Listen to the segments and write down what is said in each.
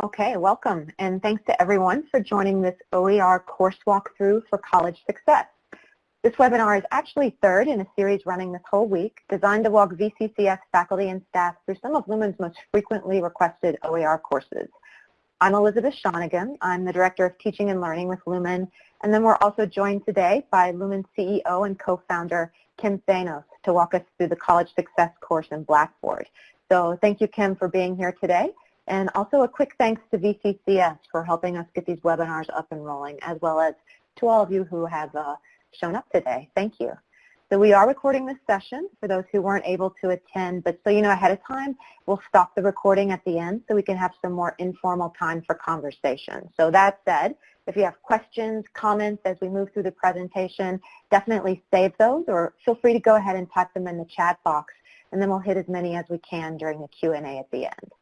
Okay, welcome, and thanks to everyone for joining this OER course walkthrough for college success. This webinar is actually third in a series running this whole week, designed to walk VCCS faculty and staff through some of Lumen's most frequently requested OER courses. I'm Elizabeth Shonigan. I'm the Director of Teaching and Learning with Lumen, and then we're also joined today by Lumen CEO and co-founder Kim Thanos to walk us through the College Success course in Blackboard. So thank you, Kim, for being here today. And also a quick thanks to VCCS for helping us get these webinars up and rolling, as well as to all of you who have uh, shown up today. Thank you. So we are recording this session for those who weren't able to attend, but so you know ahead of time, we'll stop the recording at the end so we can have some more informal time for conversation. So that said, if you have questions, comments as we move through the presentation, definitely save those or feel free to go ahead and type them in the chat box and then we'll hit as many as we can during the Q&A at the end.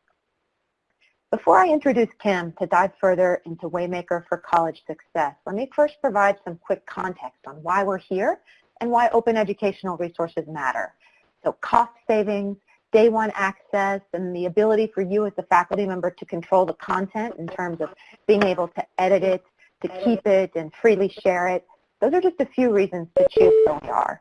Before I introduce Kim to dive further into Waymaker for College Success, let me first provide some quick context on why we're here and why open educational resources matter. So cost savings, day one access, and the ability for you as a faculty member to control the content in terms of being able to edit it, to keep it, and freely share it. Those are just a few reasons to choose OER.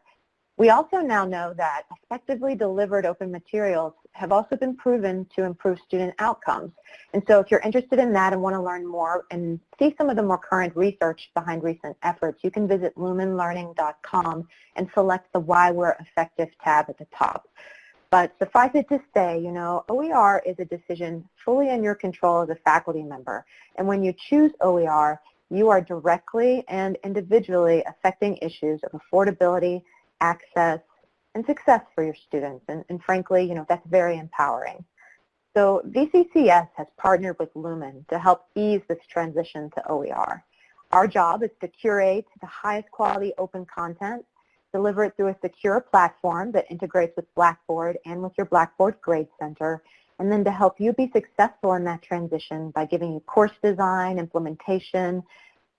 Also now know that effectively delivered open materials have also been proven to improve student outcomes. And so if you're interested in that and want to learn more and see some of the more current research behind recent efforts, you can visit lumenlearning.com and select the Why We're Effective tab at the top. But suffice it to say, you know, OER is a decision fully in your control as a faculty member. And when you choose OER, you are directly and individually affecting issues of affordability, access, and success for your students. And, and frankly, you know, that's very empowering. So VCCS has partnered with Lumen to help ease this transition to OER. Our job is to curate the highest quality open content, deliver it through a secure platform that integrates with Blackboard and with your Blackboard Grade Center, and then to help you be successful in that transition by giving you course design, implementation,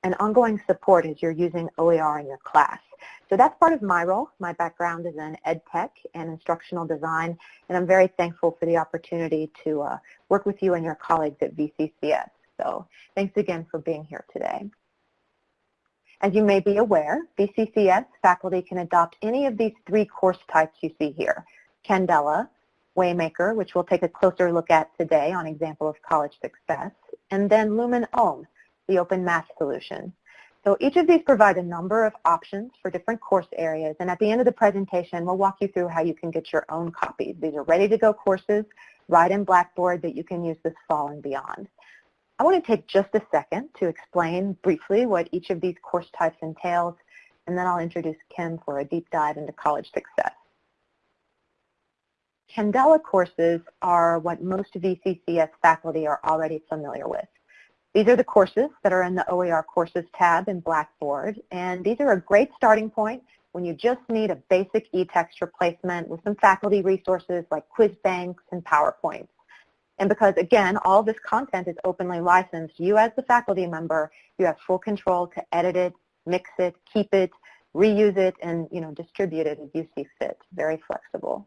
and ongoing support as you're using OER in your class. So that's part of my role. My background is in ed tech and instructional design, and I'm very thankful for the opportunity to uh, work with you and your colleagues at VCCS. So thanks again for being here today. As you may be aware, VCCS faculty can adopt any of these three course types you see here. Candela, Waymaker, which we'll take a closer look at today on example of college success, and then Lumen OHM, the open math solution. So each of these provide a number of options for different course areas, and at the end of the presentation, we'll walk you through how you can get your own copies. These are ready-to-go courses right in Blackboard that you can use this fall and beyond. I want to take just a second to explain briefly what each of these course types entails, and then I'll introduce Kim for a deep dive into college success. Candela courses are what most VCCS faculty are already familiar with. These are the courses that are in the OER Courses tab in Blackboard, and these are a great starting point when you just need a basic e-text replacement with some faculty resources like quiz banks and PowerPoints. And because, again, all this content is openly licensed, you as the faculty member, you have full control to edit it, mix it, keep it, reuse it, and you know, distribute it as you see fit. Very flexible.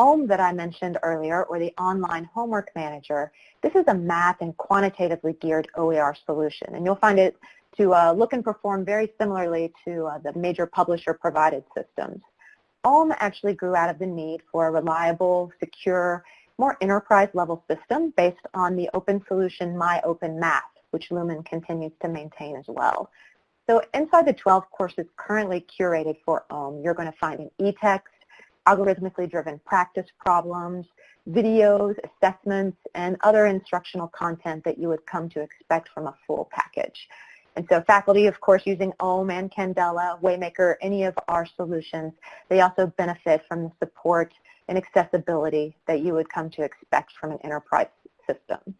OHM that I mentioned earlier, or the Online Homework Manager, this is a math and quantitatively geared OER solution. And you'll find it to uh, look and perform very similarly to uh, the major publisher-provided systems. OHM actually grew out of the need for a reliable, secure, more enterprise-level system based on the open solution MyOpenMath, which Lumen continues to maintain as well. So inside the 12 courses currently curated for OHM, you're going to find an e-text, algorithmically driven practice problems, videos, assessments, and other instructional content that you would come to expect from a full package. And so faculty, of course, using OHM and Candela, Waymaker, any of our solutions, they also benefit from the support and accessibility that you would come to expect from an enterprise system.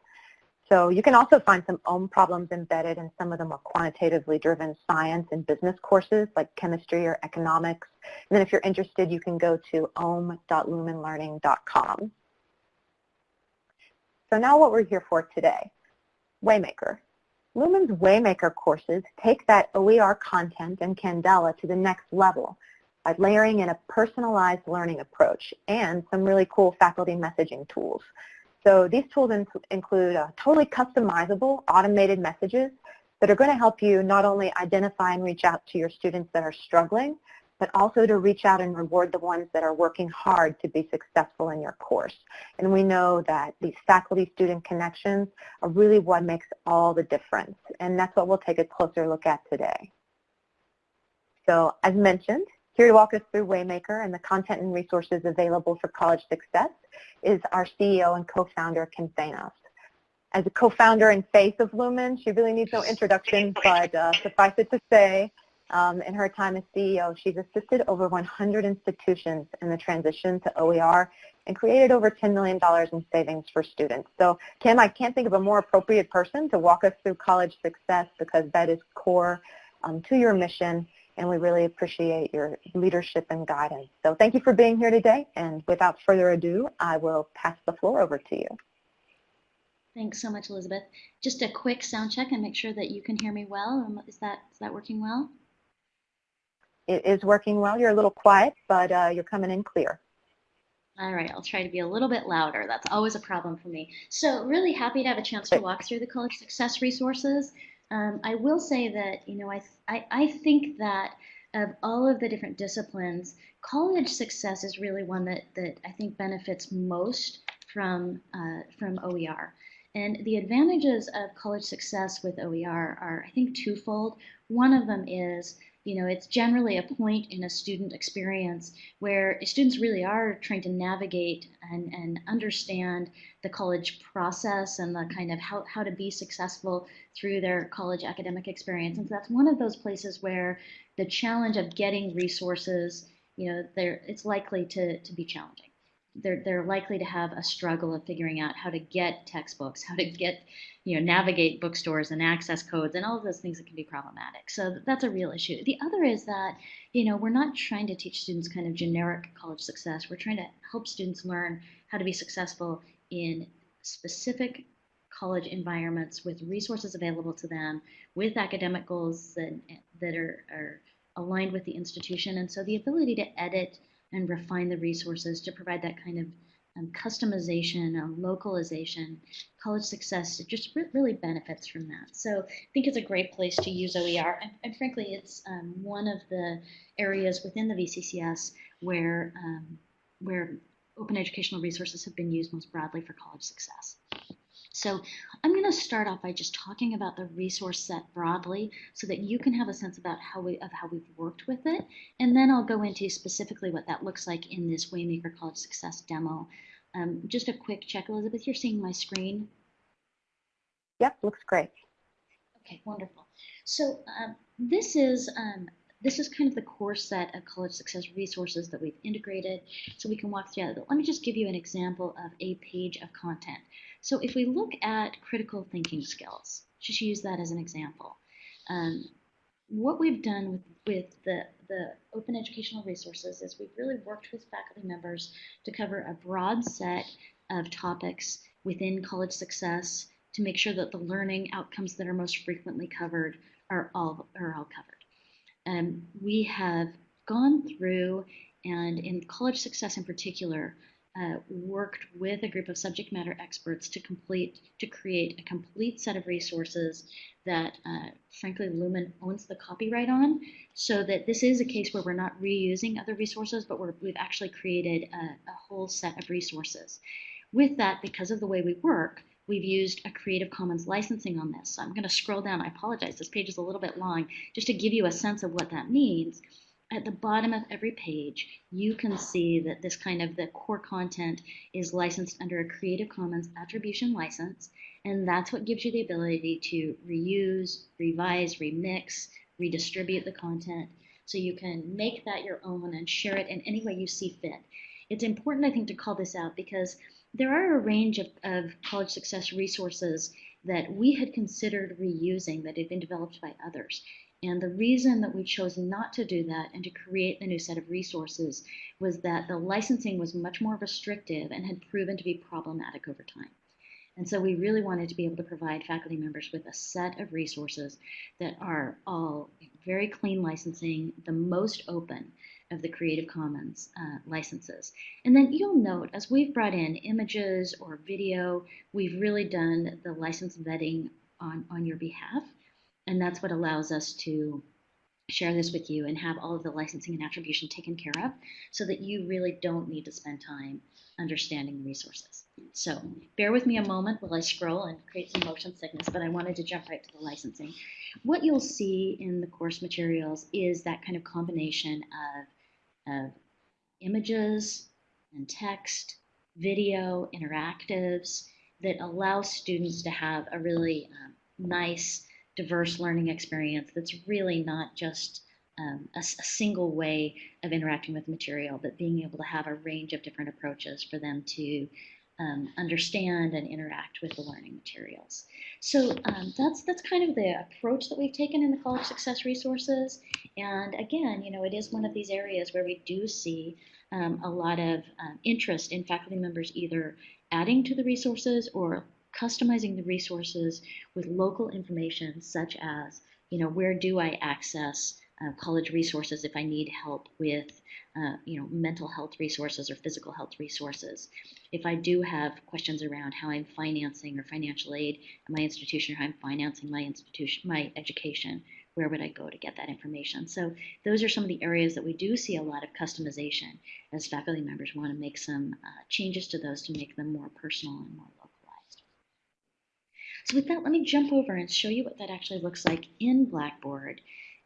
So you can also find some OHM problems embedded in some of the more quantitatively driven science and business courses like chemistry or economics. And then if you're interested, you can go to ohm.lumenlearning.com. So now what we're here for today, Waymaker. Lumen's Waymaker courses take that OER content and Candela to the next level by layering in a personalized learning approach and some really cool faculty messaging tools. So these tools in include uh, totally customizable automated messages that are going to help you not only identify and reach out to your students that are struggling, but also to reach out and reward the ones that are working hard to be successful in your course. And we know that these faculty-student connections are really what makes all the difference. And that's what we'll take a closer look at today. So as mentioned, here to walk us through Waymaker and the content and resources available for college success is our CEO and co-founder, Kim Thanos. As a co-founder and face of Lumen, she really needs no introduction, but uh, suffice it to say, um, in her time as CEO, she's assisted over 100 institutions in the transition to OER and created over $10 million in savings for students. So Kim, I can't think of a more appropriate person to walk us through college success because that is core um, to your mission and we really appreciate your leadership and guidance. So thank you for being here today and without further ado, I will pass the floor over to you. Thanks so much, Elizabeth. Just a quick sound check and make sure that you can hear me well. Um, is that, is that working well? It is working well. You're a little quiet, but uh, you're coming in clear. All right, I'll try to be a little bit louder. That's always a problem for me. So really happy to have a chance to walk through the college success resources. Um, I will say that, you know, I, I, I think that of all of the different disciplines, college success is really one that, that I think benefits most from, uh, from OER. And the advantages of college success with OER are, I think, twofold. One of them is you know, it's generally a point in a student experience where students really are trying to navigate and, and understand the college process and the kind of how, how to be successful through their college academic experience. And so that's one of those places where the challenge of getting resources, you know, there it's likely to, to be challenging they're, they're likely to have a struggle of figuring out how to get textbooks, how to get, you know, navigate bookstores and access codes and all of those things that can be problematic. So that's a real issue. The other is that, you know, we're not trying to teach students kind of generic college success. We're trying to help students learn how to be successful in specific college environments with resources available to them, with academic goals that, that are, are aligned with the institution. And so the ability to edit and refine the resources to provide that kind of um, customization, uh, localization, college success, it just re really benefits from that. So I think it's a great place to use OER. And, and frankly, it's um, one of the areas within the VCCS where, um, where open educational resources have been used most broadly for college success. So I'm going to start off by just talking about the resource set broadly so that you can have a sense about how we of how we've worked with it. And then I'll go into specifically what that looks like in this Waymaker College Success demo. Um, just a quick check, Elizabeth, you're seeing my screen? Yep, looks great. Okay, wonderful. So um, this is um, this is kind of the core set of college success resources that we've integrated so we can walk through. But let me just give you an example of a page of content. So if we look at critical thinking skills, just use that as an example. Um, what we've done with, with the, the open educational resources is we've really worked with faculty members to cover a broad set of topics within college success to make sure that the learning outcomes that are most frequently covered are all, are all covered. Um, we have gone through, and in college success in particular, uh, worked with a group of subject matter experts to complete to create a complete set of resources that uh, frankly Lumen owns the copyright on so that this is a case where we're not reusing other resources but we have actually created a, a whole set of resources. With that, because of the way we work, we've used a Creative Commons licensing on this. So I'm going to scroll down. I apologize. This page is a little bit long just to give you a sense of what that means at the bottom of every page, you can see that this kind of the core content is licensed under a Creative Commons attribution license, and that's what gives you the ability to reuse, revise, remix, redistribute the content, so you can make that your own and share it in any way you see fit. It's important, I think, to call this out because there are a range of, of college success resources that we had considered reusing that had been developed by others. And the reason that we chose not to do that and to create the new set of resources was that the licensing was much more restrictive and had proven to be problematic over time. And so we really wanted to be able to provide faculty members with a set of resources that are all very clean licensing, the most open of the Creative Commons uh, licenses. And then you'll note as we've brought in images or video, we've really done the license vetting on, on your behalf. And that's what allows us to share this with you and have all of the licensing and attribution taken care of so that you really don't need to spend time understanding the resources. So bear with me a moment while I scroll and create some motion sickness, but I wanted to jump right to the licensing. What you'll see in the course materials is that kind of combination of, of images and text, video, interactives that allow students to have a really um, nice, diverse learning experience that's really not just um, a, a, single way of interacting with material, but being able to have a range of different approaches for them to um, understand and interact with the learning materials. So um, that's that's kind of the approach that we've taken in the College Success Resources. And again, you know, it is one of these areas where we do see um, a lot of um, interest in faculty members either adding to the resources or customizing the resources with local information such as, you know, where do I access uh, college resources if I need help with, uh, you know, mental health resources or physical health resources. If I do have questions around how I'm financing or financial aid at my institution or how I'm financing my institution, my education, where would I go to get that information? So those are some of the areas that we do see a lot of customization as faculty members want to make some uh, changes to those to make them more personal and more. So with that, let me jump over and show you what that actually looks like in Blackboard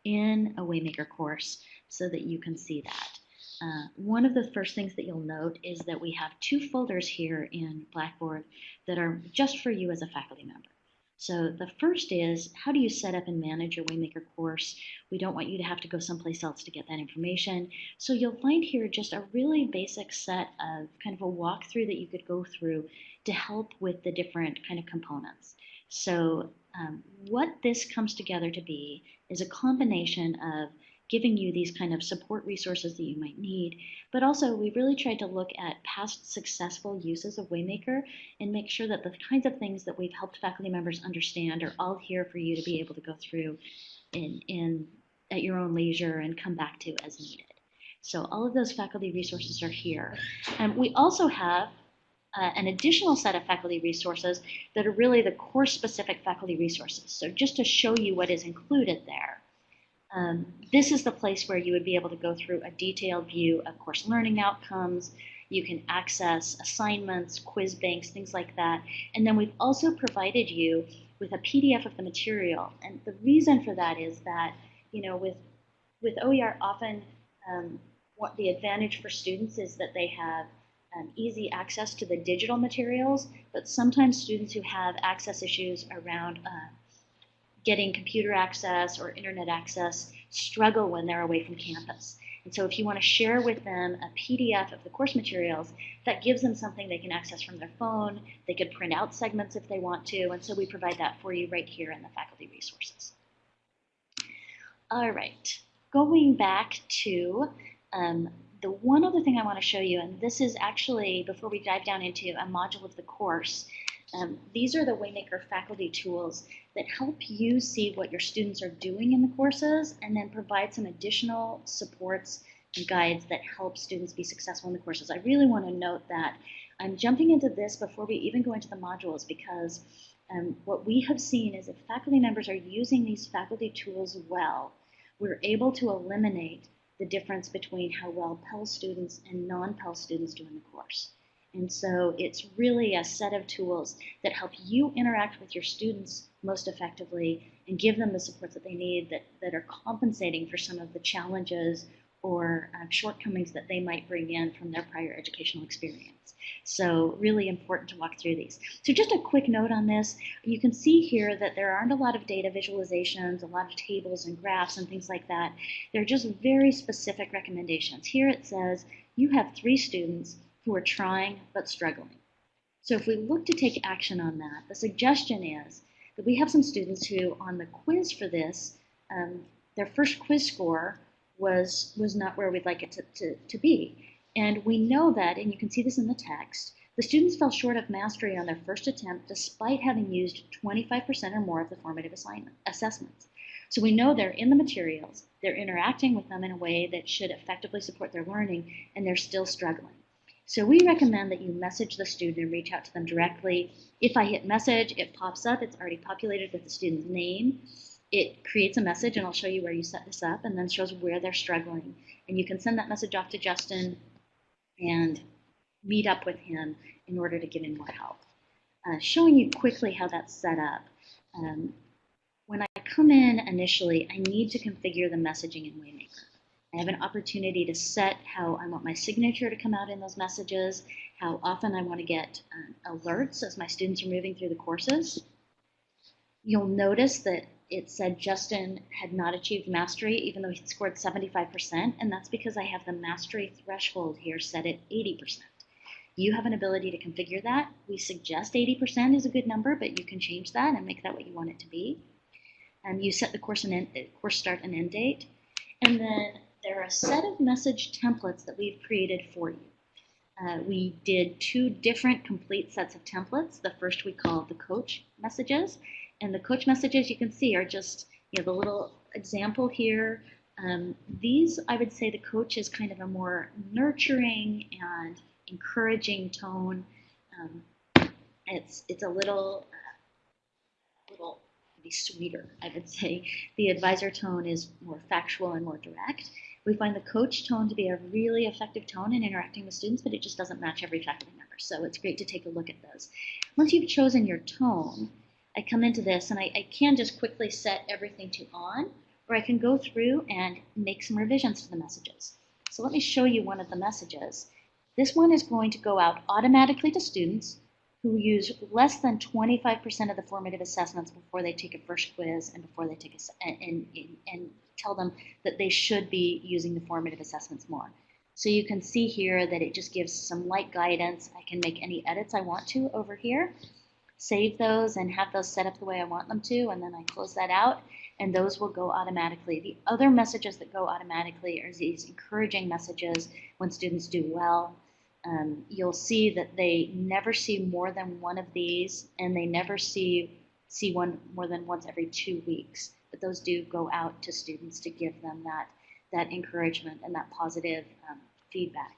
in a Waymaker course so that you can see that. Uh, one of the first things that you'll note is that we have two folders here in Blackboard that are just for you as a faculty member. So the first is how do you set up and manage your Waymaker course? We don't want you to have to go someplace else to get that information. So you'll find here just a really basic set of kind of a walkthrough that you could go through to help with the different kind of components. So um, what this comes together to be is a combination of giving you these kind of support resources that you might need. But also, we really tried to look at past successful uses of Waymaker and make sure that the kinds of things that we've helped faculty members understand are all here for you to be able to go through in, in at your own leisure and come back to as needed. So all of those faculty resources are here. And we also have uh, an additional set of faculty resources that are really the course-specific faculty resources. So just to show you what is included there, um, this is the place where you would be able to go through a detailed view of course learning outcomes. You can access assignments, quiz banks, things like that. And then we've also provided you with a PDF of the material. And the reason for that is that, you know, with, with OER often um, what the advantage for students is that they have um, easy access to the digital materials, but sometimes students who have access issues around uh, getting computer access or internet access struggle when they're away from campus. And so if you want to share with them a PDF of the course materials, that gives them something they can access from their phone. They could print out segments if they want to. And so we provide that for you right here in the faculty resources. All right, going back to um, the one other thing I want to show you, and this is actually, before we dive down into a module of the course, um, these are the Waymaker faculty tools that help you see what your students are doing in the courses and then provide some additional supports and guides that help students be successful in the courses. I really want to note that I'm jumping into this before we even go into the modules because um, what we have seen is if faculty members are using these faculty tools well, we're able to eliminate the difference between how well Pell students and non-Pell students do in the course. And so it's really a set of tools that help you interact with your students most effectively and give them the support that they need that, that are compensating for some of the challenges or uh, shortcomings that they might bring in from their prior educational experience. So really important to walk through these. So just a quick note on this. You can see here that there aren't a lot of data visualizations, a lot of tables and graphs and things like that. They're just very specific recommendations. Here it says you have three students who are trying but struggling. So if we look to take action on that, the suggestion is that we have some students who on the quiz for this, um, their first quiz score was, was not where we'd like it to, to, to be. And we know that, and you can see this in the text, the students fell short of mastery on their first attempt despite having used 25% or more of the formative assignment, assessments. So we know they're in the materials, they're interacting with them in a way that should effectively support their learning, and they're still struggling. So we recommend that you message the student and reach out to them directly. If I hit message, it pops up, it's already populated with the student's name. It creates a message, and I'll show you where you set this up, and then shows where they're struggling. And you can send that message off to Justin and meet up with him in order to get in more help. Uh, showing you quickly how that's set up. Um, when I come in initially, I need to configure the messaging in Waymaker. I have an opportunity to set how I want my signature to come out in those messages, how often I want to get uh, alerts as my students are moving through the courses. You'll notice that it said Justin had not achieved mastery even though he scored 75%, and that's because I have the mastery threshold here set at 80%. You have an ability to configure that. We suggest 80% is a good number, but you can change that and make that what you want it to be. And you set the course, and end, course start and end date. And then there are a set of message templates that we've created for you. Uh, we did two different complete sets of templates. The first we called the coach messages, and the coach messages you can see are just you know the little example here. Um, these, I would say, the coach is kind of a more nurturing and encouraging tone. Um, it's it's a little uh, little sweeter, I would say. The advisor tone is more factual and more direct. We find the coach tone to be a really effective tone in interacting with students, but it just doesn't match every faculty member. So it's great to take a look at those. Once you've chosen your tone, I come into this and I, I can just quickly set everything to on, or I can go through and make some revisions to the messages. So let me show you one of the messages. This one is going to go out automatically to students who use less than 25% of the formative assessments before they take a first quiz and before they take a, and, and, and tell them that they should be using the formative assessments more. So you can see here that it just gives some light guidance. I can make any edits I want to over here, save those and have those set up the way I want them to, and then I close that out, and those will go automatically. The other messages that go automatically are these encouraging messages when students do well. Um, you'll see that they never see more than one of these, and they never see see one more than once every two weeks but those do go out to students to give them that, that encouragement and that positive um, feedback.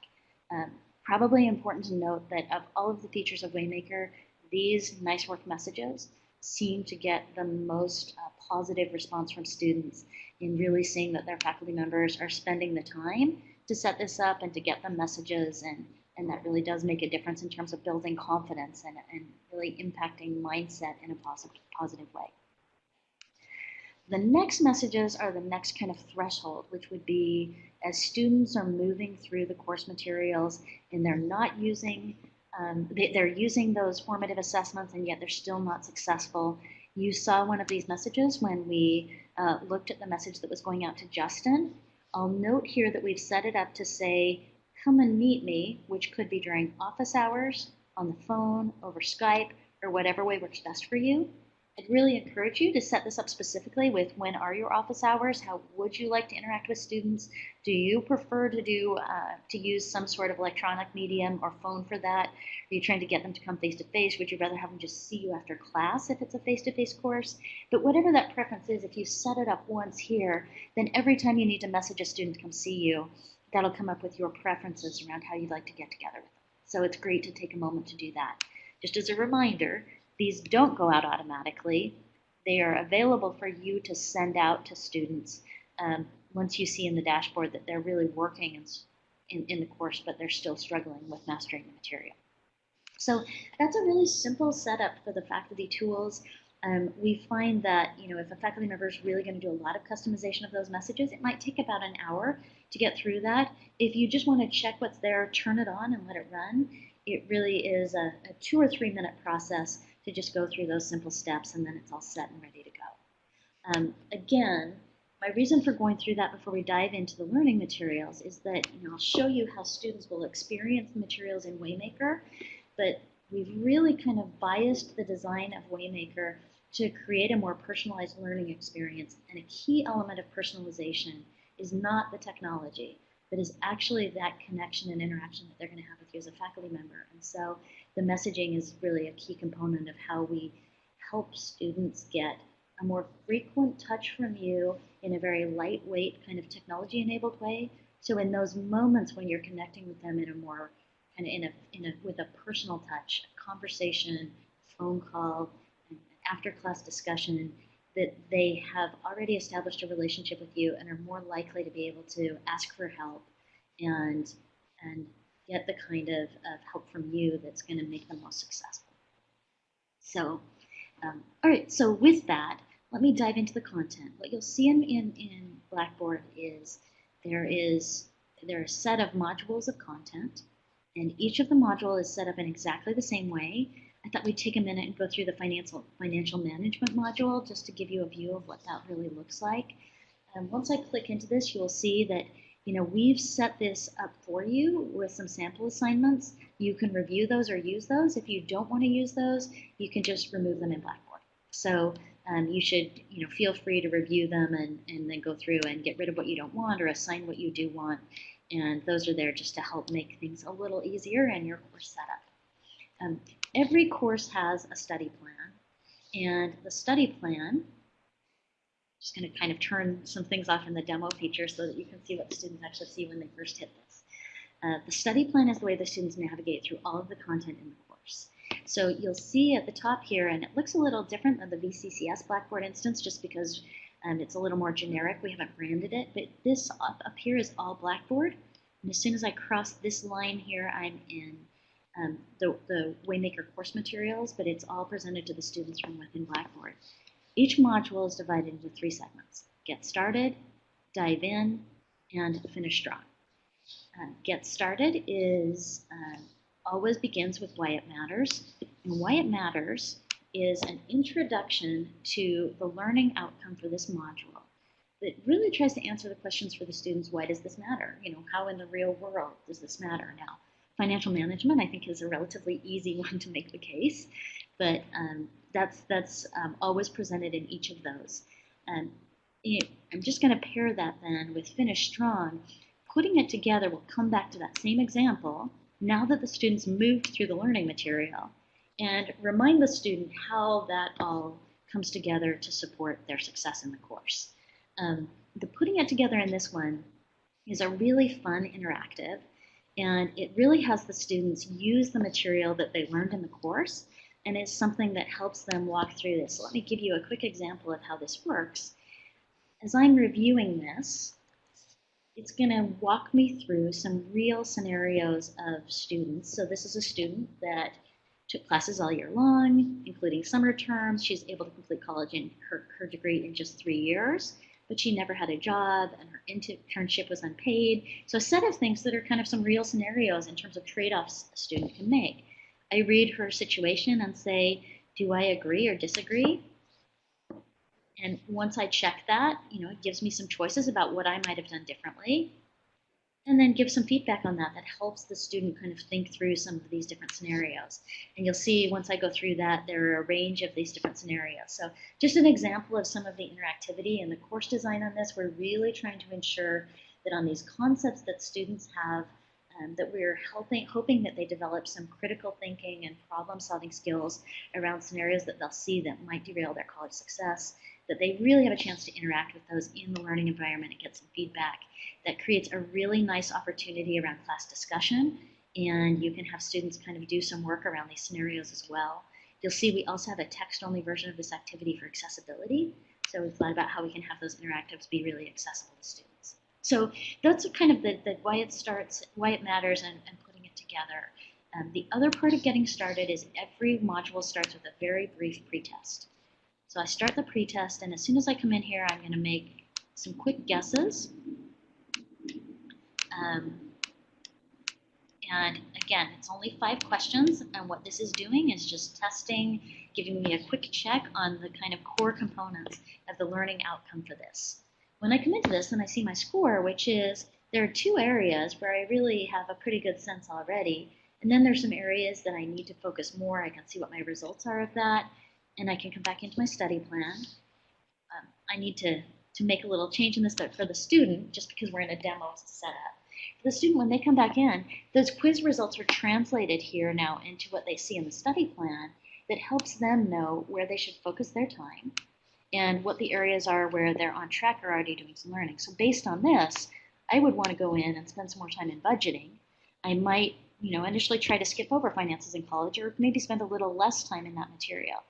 Um, probably important to note that of all of the features of Waymaker, these nice work messages seem to get the most uh, positive response from students in really seeing that their faculty members are spending the time to set this up and to get the messages and, and that really does make a difference in terms of building confidence and, and really impacting mindset in a positive, positive way. The next messages are the next kind of threshold, which would be as students are moving through the course materials and they're not using, um, they, are using those formative assessments and yet they're still not successful. You saw one of these messages when we uh, looked at the message that was going out to Justin. I'll note here that we've set it up to say, come and meet me, which could be during office hours, on the phone, over Skype, or whatever way works best for you. I'd really encourage you to set this up specifically with when are your office hours? How would you like to interact with students? Do you prefer to do uh, to use some sort of electronic medium or phone for that? Are you trying to get them to come face to face? Would you rather have them just see you after class if it's a face to face course? But whatever that preference is, if you set it up once here, then every time you need to message a student to come see you, that'll come up with your preferences around how you'd like to get together with them. So it's great to take a moment to do that. Just as a reminder, these don't go out automatically. They are available for you to send out to students um, once you see in the dashboard that they're really working in, in, in, the course, but they're still struggling with mastering the material. So that's a really simple setup for the faculty tools. Um, we find that you know if a faculty member is really going to do a lot of customization of those messages, it might take about an hour to get through that. If you just want to check what's there, turn it on and let it run, it really is a, a two or three minute process to just go through those simple steps and then it's all set and ready to go. Um, again, my reason for going through that before we dive into the learning materials is that you know, I'll show you how students will experience the materials in Waymaker, but we've really kind of biased the design of Waymaker to create a more personalized learning experience. And a key element of personalization is not the technology, but is actually that connection and interaction that they're going to have with you as a faculty member. And so the messaging is really a key component of how we help students get a more frequent touch from you in a very lightweight kind of technology enabled way. So in those moments when you're connecting with them in a more kind of in a, in a with a personal touch, a conversation, phone call, after class discussion, that they have already established a relationship with you and are more likely to be able to ask for help and and get the kind of, of help from you that's going to make them most successful. So, um, all right, so with that, let me dive into the content. What you'll see in, in, in Blackboard is there is there are a set of modules of content, and each of the module is set up in exactly the same way. I thought we'd take a minute and go through the financial financial management module just to give you a view of what that really looks like. Um, once I click into this, you will see that you know we've set this up for you with some sample assignments. You can review those or use those. If you don't want to use those, you can just remove them in Blackboard. So um, you should you know feel free to review them and, and then go through and get rid of what you don't want or assign what you do want. And those are there just to help make things a little easier and your course setup. Um, every course has a study plan, and the study plan, just going to kind of turn some things off in the demo feature so that you can see what the students actually see when they first hit this. Uh, the study plan is the way the students navigate through all of the content in the course. So you'll see at the top here, and it looks a little different than the VCCS Blackboard instance just because um, it's a little more generic. We haven't branded it, but this up, up here is all Blackboard. And as soon as I cross this line here, I'm in um, the, the Waymaker course materials, but it's all presented to the students from within Blackboard. Each module is divided into three segments. Get started, dive in, and finish strong. Uh, get started is uh, always begins with why it matters. And why it matters is an introduction to the learning outcome for this module that really tries to answer the questions for the students, why does this matter? You know, how in the real world does this matter now? Financial management, I think, is a relatively easy one to make the case, but um, that's, that's um, always presented in each of those. I'm just going to pair that then with Finish Strong. Putting it together, we'll come back to that same example, now that the students moved through the learning material and remind the student how that all comes together to support their success in the course. Um, the putting it together in this one is a really fun interactive and it really has the students use the material that they learned in the course and is something that helps them walk through this. Let me give you a quick example of how this works. As I'm reviewing this, it's going to walk me through some real scenarios of students. So this is a student that took classes all year long, including summer terms. She's able to complete college in her, her degree in just three years, but she never had a job and her internship was unpaid. So a set of things that are kind of some real scenarios in terms of trade-offs a student can make. I read her situation and say, do I agree or disagree? And once I check that, you know, it gives me some choices about what I might have done differently. And then give some feedback on that that helps the student kind of think through some of these different scenarios. And you'll see once I go through that, there are a range of these different scenarios. So just an example of some of the interactivity and the course design on this, we're really trying to ensure that on these concepts that students have, um, that we're helping, hoping that they develop some critical thinking and problem solving skills around scenarios that they'll see that might derail their college success that they really have a chance to interact with those in the learning environment and get some feedback. That creates a really nice opportunity around class discussion, and you can have students kind of do some work around these scenarios as well. You'll see we also have a text-only version of this activity for accessibility, so we've thought about how we can have those interactives be really accessible to students. So that's kind of the, the why it starts, why it matters, and, and putting it together. Um, the other part of getting started is every module starts with a very brief pretest. So I start the pretest, and as soon as I come in here, I'm going to make some quick guesses. Um, and again, it's only five questions, and what this is doing is just testing, giving me a quick check on the kind of core components of the learning outcome for this. When I come into this, then I see my score, which is there are two areas where I really have a pretty good sense already, and then there's some areas that I need to focus more. I can see what my results are of that, and I can come back into my study plan. Um, I need to, to make a little change in this, but for the student, just because we're in a demo setup, for the student, when they come back in, those quiz results are translated here now into what they see in the study plan that helps them know where they should focus their time. and what the areas are where they're on track or already doing some learning. So based on this, I would want to go in and spend some more time in budgeting. I might, you know, initially try to skip over finances in college or maybe spend a little less time in that material.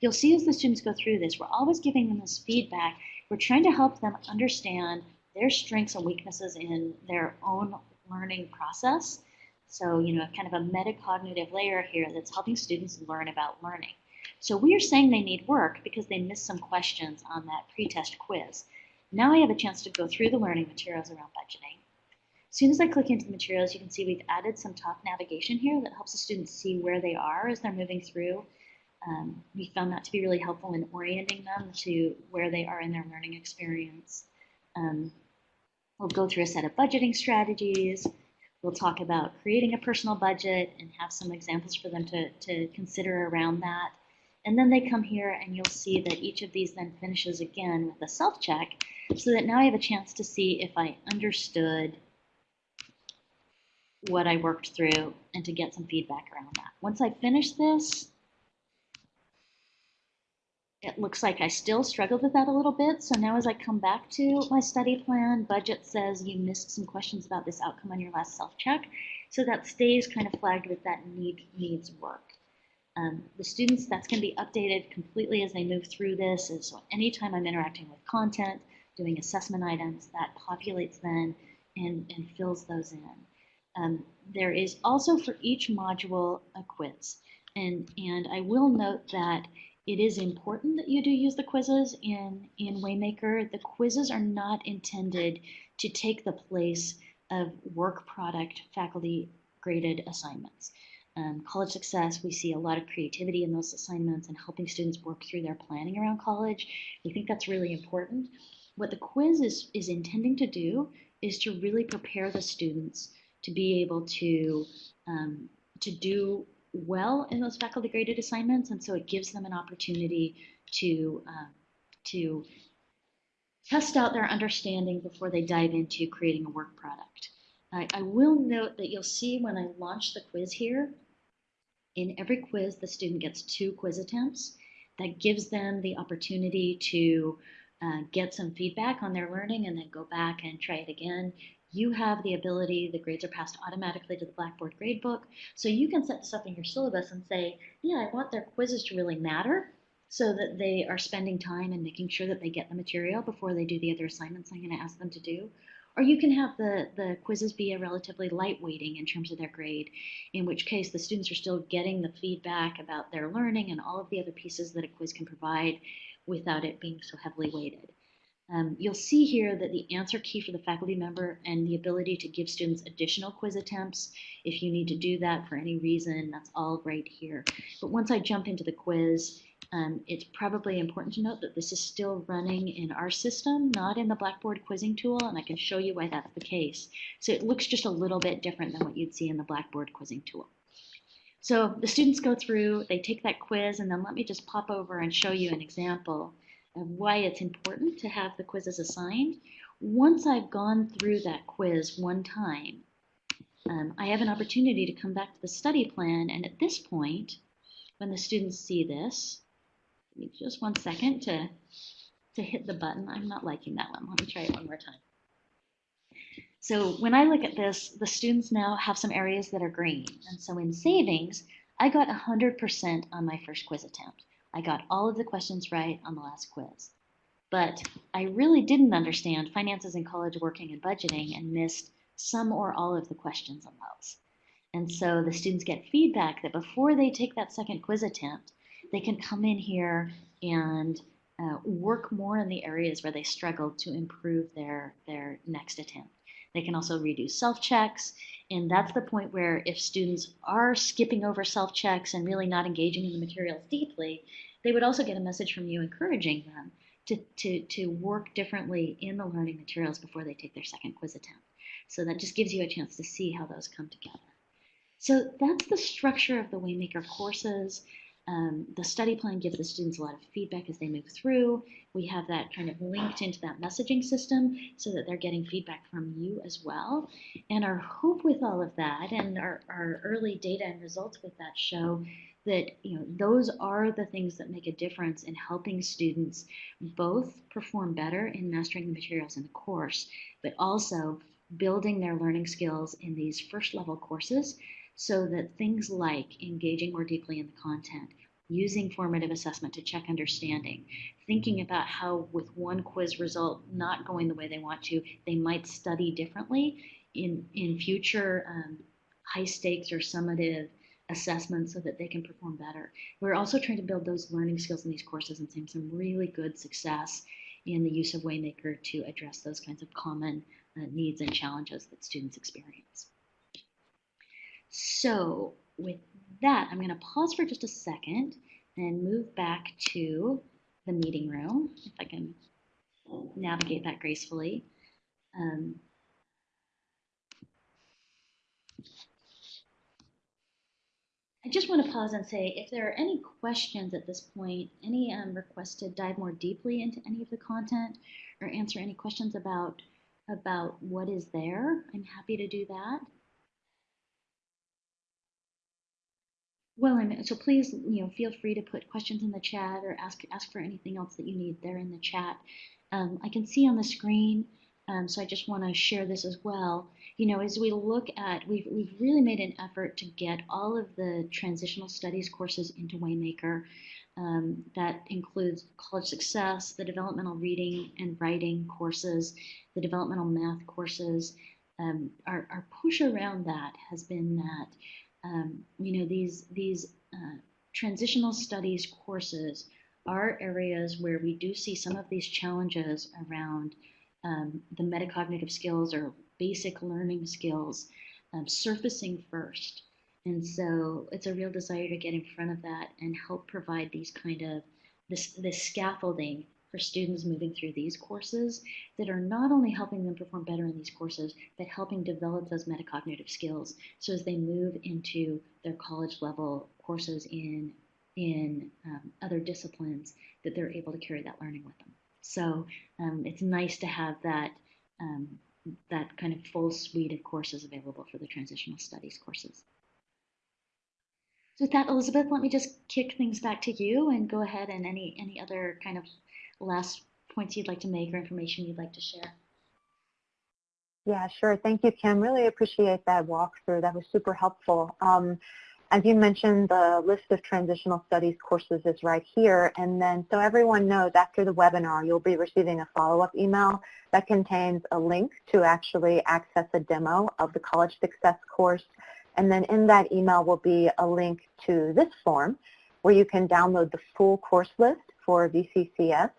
You'll see as the students go through this, we're always giving them this feedback. We're trying to help them understand their strengths and weaknesses in their own learning process. So, you know, kind of a metacognitive layer here that's helping students learn about learning. So we are saying they need work because they missed some questions on that pretest quiz. Now I have a chance to go through the learning materials around budgeting. As soon as I click into the materials, you can see we've added some top navigation here that helps the students see where they are as they're moving through. Um, we found that to be really helpful in orienting them to where they are in their learning experience. Um, we'll go through a set of budgeting strategies. We'll talk about creating a personal budget and have some examples for them to, to consider around that. And then they come here and you'll see that each of these then finishes again with a self-check so that now I have a chance to see if I understood what I worked through and to get some feedback around that. Once I finish this, it looks like I still struggled with that a little bit. So now as I come back to my study plan, budget says you missed some questions about this outcome on your last self-check. So that stays kind of flagged with that need needs work. Um, the students, that's going to be updated completely as they move through this. And so anytime I'm interacting with content, doing assessment items, that populates then and, and fills those in. Um, there is also for each module a quiz. And, and I will note that it is important that you do use the quizzes in, in Waymaker. The quizzes are not intended to take the place of work product faculty graded assignments um, college success, we see a lot of creativity in those assignments and helping students work through their planning around college. We think that's really important. What the quiz is, is intending to do is to really prepare the students to be able to, um, to do well in those faculty graded assignments. And so it gives them an opportunity to, um, to test out their understanding before they dive into creating a work product. I, I will note that you'll see when I launch the quiz here, in every quiz, the student gets two quiz attempts. That gives them the opportunity to uh, get some feedback on their learning and then go back and try it again. You have the ability, the grades are passed automatically to the Blackboard gradebook. So you can set this up in your syllabus and say, yeah, I want their quizzes to really matter so that they are spending time and making sure that they get the material before they do the other assignments I'm going to ask them to do. Or you can have the, the quizzes be a relatively light weighting in terms of their grade, in which case the students are still getting the feedback about their learning and all of the other pieces that a quiz can provide without it being so heavily weighted. Um, you'll see here that the answer key for the faculty member and the ability to give students additional quiz attempts, if you need to do that for any reason, that's all right here. But once I jump into the quiz, um, it's probably important to note that this is still running in our system, not in the Blackboard quizzing tool, and I can show you why that's the case. So it looks just a little bit different than what you'd see in the Blackboard quizzing tool. So the students go through, they take that quiz, and then let me just pop over and show you an example why it's important to have the quizzes assigned. Once I've gone through that quiz one time, um, I have an opportunity to come back to the study plan, and at this point, when the students see this, just one second to, to hit the button. I'm not liking that one. Let me try it one more time. So when I look at this, the students now have some areas that are green. And so in savings, I got 100% on my first quiz attempt. I got all of the questions right on the last quiz. But I really didn't understand finances in college working and budgeting and missed some or all of the questions on those. And so the students get feedback that before they take that second quiz attempt, they can come in here and uh, work more in the areas where they struggled to improve their, their next attempt. They can also redo self-checks, and that's the point where if students are skipping over self-checks and really not engaging in the materials deeply, they would also get a message from you encouraging them to, to, to work differently in the learning materials before they take their second quiz attempt. So that just gives you a chance to see how those come together. So that's the structure of the Waymaker courses. Um, the study plan gives the students a lot of feedback as they move through. We have that kind of linked into that messaging system so that they're getting feedback from you as well. And our hope with all of that and our, our early data and results with that show that you know those are the things that make a difference in helping students both perform better in mastering the materials in the course, but also building their learning skills in these first level courses so that things like engaging more deeply in the content, using formative assessment to check understanding, thinking about how with one quiz result not going the way they want to, they might study differently in, in future um, high stakes or summative assessments so that they can perform better. We're also trying to build those learning skills in these courses and seeing some really good success in the use of Waymaker to address those kinds of common uh, needs and challenges that students experience. So with that, I'm going to pause for just a second and move back to the meeting room, if I can navigate that gracefully. Um, I just want to pause and say if there are any questions at this point, any um, requests to dive more deeply into any of the content or answer any questions about about what is there, I'm happy to do that. Well, and so please, you know, feel free to put questions in the chat or ask ask for anything else that you need there in the chat. Um, I can see on the screen, um, so I just want to share this as well. You know, as we look at, we've we've really made an effort to get all of the transitional studies courses into Waymaker. Um, that includes college success, the developmental reading and writing courses, the developmental math courses. Um, our, our push around that has been that um, you know, these, these uh, transitional studies courses are areas where we do see some of these challenges around um, the metacognitive skills or basic learning skills um, surfacing first. And so it's a real desire to get in front of that and help provide these kind of this, this scaffolding for students moving through these courses that are not only helping them perform better in these courses, but helping develop those metacognitive skills so as they move into their college level courses in, in um, other disciplines that they're able to carry that learning with them. So um, it's nice to have that, um, that kind of full suite of courses available for the transitional studies courses. So with that, Elizabeth, let me just kick things back to you and go ahead and any, any other kind of last points you'd like to make or information you'd like to share. Yeah, sure. Thank you, Kim. Really appreciate that walkthrough. That was super helpful. Um, as you mentioned, the list of transitional studies courses is right here. And then so everyone knows after the webinar, you'll be receiving a follow-up email that contains a link to actually access a demo of the College Success course. And then in that email will be a link to this form where you can download the full course list for VCCS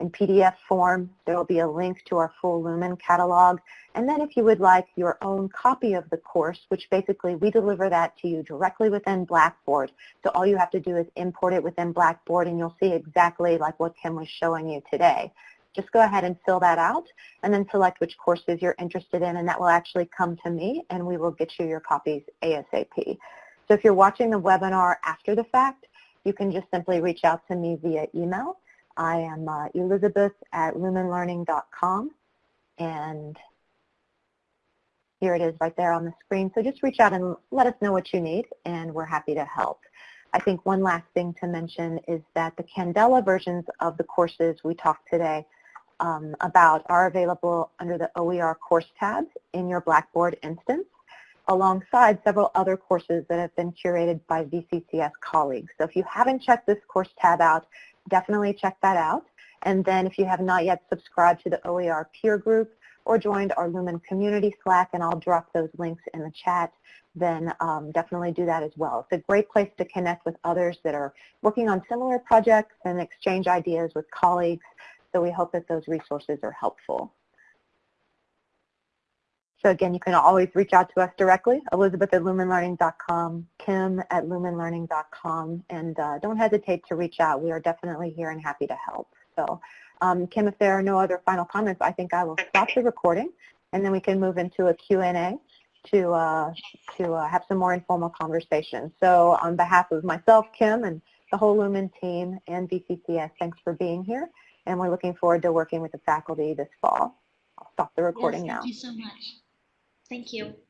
in PDF form. There will be a link to our full Lumen catalog. And then if you would like your own copy of the course, which basically we deliver that to you directly within Blackboard. So all you have to do is import it within Blackboard and you'll see exactly like what Kim was showing you today. Just go ahead and fill that out and then select which courses you're interested in and that will actually come to me and we will get you your copies ASAP. So if you're watching the webinar after the fact, you can just simply reach out to me via email I am uh, Elizabeth at lumenlearning.com and here it is right there on the screen. So just reach out and let us know what you need and we're happy to help. I think one last thing to mention is that the Candela versions of the courses we talked today um, about are available under the OER course tab in your Blackboard instance alongside several other courses that have been curated by VCCS colleagues. So if you haven't checked this course tab out, definitely check that out. And then if you have not yet subscribed to the OER peer group or joined our Lumen community Slack, and I'll drop those links in the chat, then um, definitely do that as well. It's a great place to connect with others that are working on similar projects and exchange ideas with colleagues. So we hope that those resources are helpful. So again, you can always reach out to us directly, Elizabeth at lumenlearning.com, Kim at lumenlearning.com, and uh, don't hesitate to reach out. We are definitely here and happy to help. So um, Kim, if there are no other final comments, I think I will stop the recording, and then we can move into a Q&A to, uh, to uh, have some more informal conversation. So on behalf of myself, Kim, and the whole Lumen team and VCCS, thanks for being here, and we're looking forward to working with the faculty this fall. I'll stop the recording yes, now. Thank you so much. Thank you.